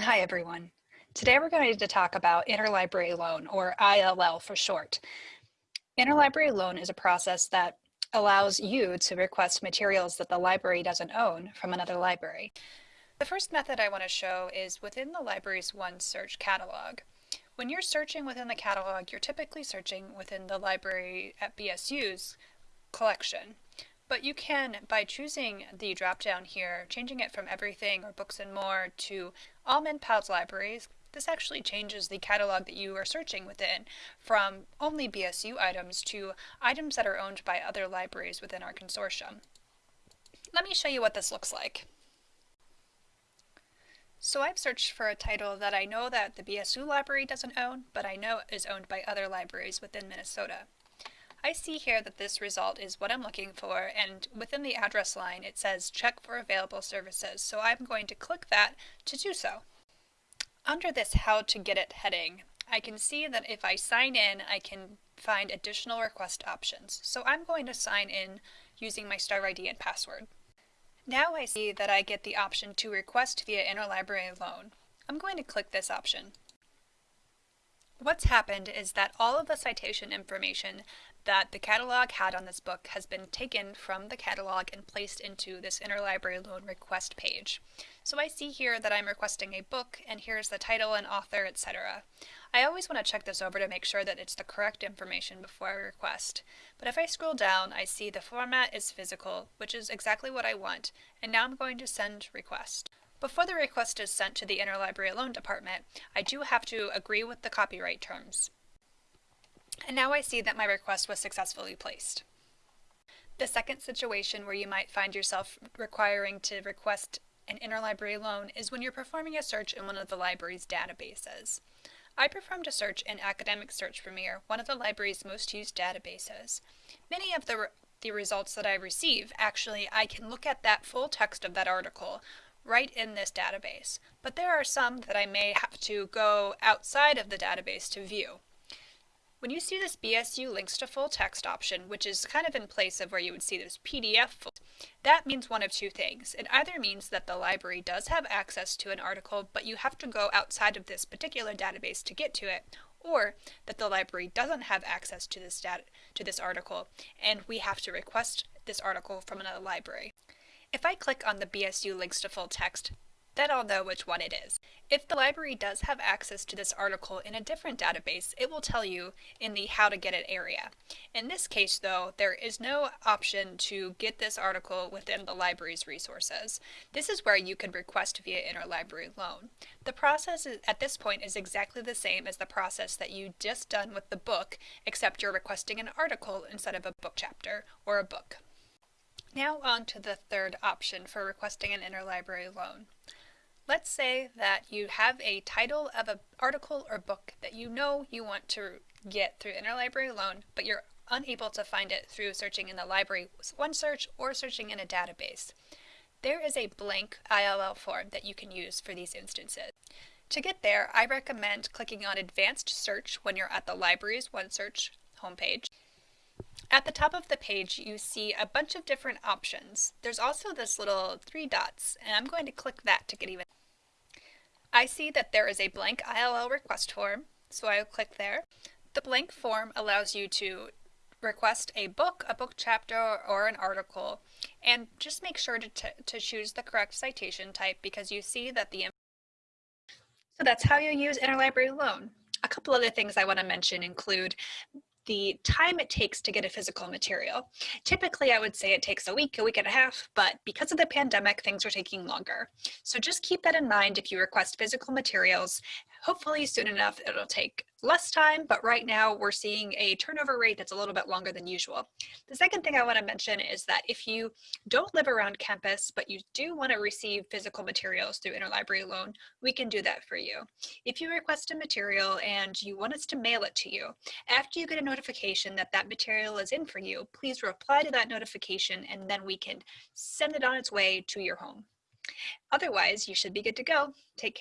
Hi, everyone. Today we're going to talk about interlibrary loan, or ILL for short. Interlibrary loan is a process that allows you to request materials that the library doesn't own from another library. The first method I want to show is within the library's OneSearch catalog. When you're searching within the catalog, you're typically searching within the library at BSU's collection. But you can, by choosing the drop-down here, changing it from everything or books and more to all MnPALS libraries, this actually changes the catalog that you are searching within from only BSU items to items that are owned by other libraries within our consortium. Let me show you what this looks like. So I've searched for a title that I know that the BSU library doesn't own, but I know is owned by other libraries within Minnesota. I see here that this result is what I'm looking for and within the address line it says check for available services so I'm going to click that to do so. Under this how to get it heading I can see that if I sign in I can find additional request options so I'm going to sign in using my star ID and password. Now I see that I get the option to request via interlibrary loan. I'm going to click this option. What's happened is that all of the citation information that the catalog had on this book has been taken from the catalog and placed into this interlibrary loan request page. So I see here that I'm requesting a book and here's the title and author, etc. I always want to check this over to make sure that it's the correct information before I request. But if I scroll down, I see the format is physical, which is exactly what I want, and now I'm going to send request. Before the request is sent to the interlibrary loan department, I do have to agree with the copyright terms. And now I see that my request was successfully placed. The second situation where you might find yourself requiring to request an interlibrary loan is when you're performing a search in one of the library's databases. I performed a search in Academic Search Premier, one of the library's most used databases. Many of the, re the results that I receive, actually, I can look at that full text of that article right in this database, but there are some that I may have to go outside of the database to view. When you see this BSU links to full text option, which is kind of in place of where you would see this PDF, that means one of two things. It either means that the library does have access to an article, but you have to go outside of this particular database to get to it, or that the library doesn't have access to this to this article, and we have to request this article from another library. If I click on the BSU links to full text, then I'll know which one it is. If the library does have access to this article in a different database, it will tell you in the how to get it area. In this case though, there is no option to get this article within the library's resources. This is where you can request via interlibrary loan. The process at this point is exactly the same as the process that you just done with the book, except you're requesting an article instead of a book chapter or a book. Now on to the third option for requesting an interlibrary loan. Let's say that you have a title of an article or book that you know you want to get through interlibrary loan, but you're unable to find it through searching in the library OneSearch or searching in a database. There is a blank ILL form that you can use for these instances. To get there, I recommend clicking on Advanced Search when you're at the library's OneSearch homepage. At the top of the page, you see a bunch of different options. There's also this little three dots, and I'm going to click that to get even I see that there is a blank ILL request form, so I will click there. The blank form allows you to request a book, a book chapter, or an article, and just make sure to, to choose the correct citation type because you see that the so that's how you use interlibrary loan. A couple other things I want to mention include the time it takes to get a physical material. Typically, I would say it takes a week, a week and a half, but because of the pandemic, things are taking longer. So just keep that in mind if you request physical materials. Hopefully soon enough, it'll take less time, but right now we're seeing a turnover rate that's a little bit longer than usual. The second thing I want to mention is that if you don't live around campus, but you do want to receive physical materials through interlibrary loan, we can do that for you. If you request a material and you want us to mail it to you, after you get a notification that that material is in for you, please reply to that notification and then we can send it on its way to your home. Otherwise, you should be good to go. Take care.